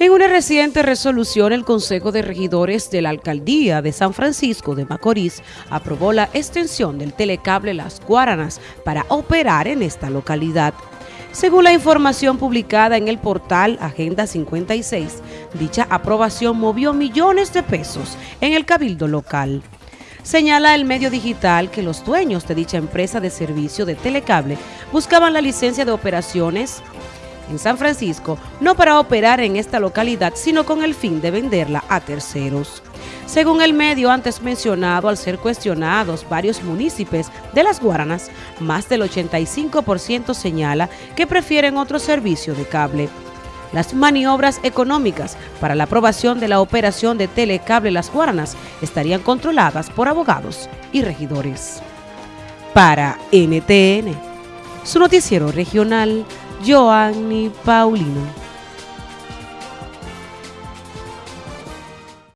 En una reciente resolución, el Consejo de Regidores de la Alcaldía de San Francisco de Macorís aprobó la extensión del telecable Las Guaranas para operar en esta localidad. Según la información publicada en el portal Agenda 56, dicha aprobación movió millones de pesos en el cabildo local. Señala el medio digital que los dueños de dicha empresa de servicio de telecable buscaban la licencia de operaciones en San Francisco, no para operar en esta localidad, sino con el fin de venderla a terceros. Según el medio antes mencionado, al ser cuestionados varios municipios de las Guaranas, más del 85% señala que prefieren otro servicio de cable. Las maniobras económicas para la aprobación de la operación de Telecable Las Guaranas estarían controladas por abogados y regidores. Para NTN, su noticiero regional, Joanny Paulino.